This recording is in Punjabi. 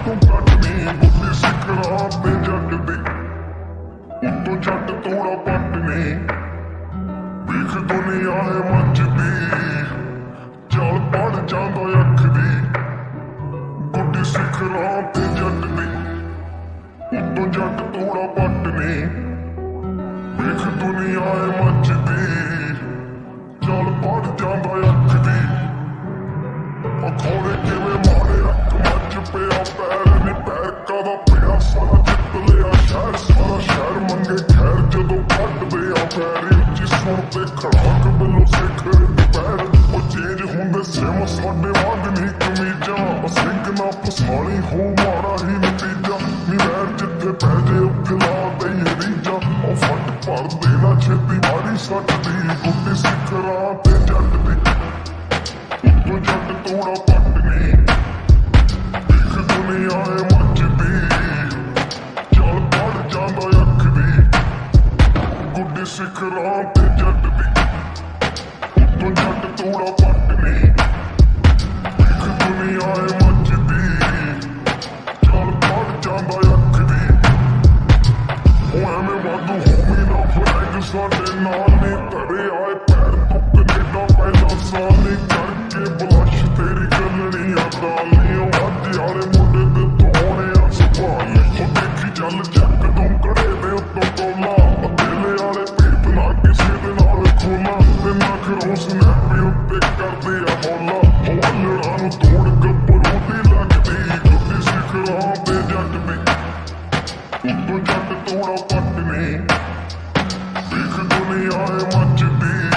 ਜਾਣੇ ਆਤੋਂ ਕੱਟ ਨਹੀਂ ਬੁੱਧੀ ਸਿੱਖਰਾਂ ਤੇ ਜੱਟ ਦੀ। ਉੱਤੋਂ ਜੱਟ ਤੋੜਾ ਪੱਟ ਨੇ। ਵੇਖ ਦੁਨੀਆ ਹੈ ਮੱਚਦੀ ਚੱਲ ਪੜ ਜਾਂਦਾ ਅੱਖ ਦੀ। ਗੁੱਡੀ ਸਿਖਰਾਂ ਤੇ ਜੱਟ ਦੀ। ਉੱਤੋਂ ਜੱਟ ਤੋੜਾ ਪੱਟ ਨਹੀਂ ਵੇਖ ਦੁਨੀਆ ਹੈ ਮੱਚਦੀ ਖੜਾਕ ਵੱਲੋਂ ਸਿੱਖੇ ਪੈਰ ਉਹ ਚੇਂਜ ਹੁੰਦੇ ਸਿਮ ਸਾਡੇ ਵਾਂਗ ਨਹੀਂ ਕਮੀਜ਼ਾਂ ਸਿੰਘ ਨਾ ਫਸਾਲੀ ਹੋ ਮਾਰਾ ਹੀ ਨਤੀਜਾ ਨੀ ਵੈਰ ਜਿੱਥੇ ਪੈ ਜੇ ਉੱਥੇ ਲਾ ਦੇ ਰੀਜਾ ਉਹ ਫੱਟ ਭਰ ਦੇਣਾ ਛੇਤੀ ਮਾਰੀ ਸੱਟ ਦੀ ਗੁੱਟੀ ਸਿਖਰਾਂ ਤੇ ਜੱਟ ਦੀ ਉਹ ਜੱਟ ਤੋੜਾ ਪੱਟ ਨਹੀਂ ਦੇਖ ਦੁਨੀਆ ਏ ਮੱਚਦੀ ਚੱਲ ਪੜ ਜਾਂਦਾ ਅੱਖ ਦੀ ਗੁੱਡੀ ਸਿਖਰਾਂ ਤੇ ਨਾਲ ਨੇ ਘਰੇ ਆਏ ਪੈਰ ਤੋਂ ਕੈਨੇਡਾ ਪਹਿਲਾਂ ਸਾਲੇ ਕਰਕੇ ਬਲਸ਼ ਤੇਰੀ ਗੱਲਣੀ ਆ ਕਾਲੀਓ ਅੱਜ ਯਾਰੇ ਮੁੰਡੇ ਦੇ ਤੋਣੇ ਆ ਸੁਭਾਨ ਕੋ ਦੇਖੀ ਚੱਲ ਚੱਕ ਤੋਂ ਕੜੇ ਦੇ ਉੱਤੋਂ ਕੋਲਾ ਅਦੇਲੇ ਵਾਲੇ ਪੀਪ ਨਾ ਕਿਸੇ ਦੇ ਨਾਲ ਖੋਲਾ। ਤੇ ਨਾ ਕਰੋ ਸਨੈਪ ਉੱਤੇ ਕਰਦੇ ਆ ਬੋਲਾ। ਹੋਲੜਾ ਨੂੰ ਤੋੜ ਗੱਭਰੂ ਦੀ ਲੱਗਦੀ ਗੁੱਡੀ ਸਿਖਰਾਂ ਤੇ ਜੱਟ ਨੇ ਉੱਤੋਂ ਜੱਟ ਤੋੜਾ ਪੱਟ ਨੇ। me I want to be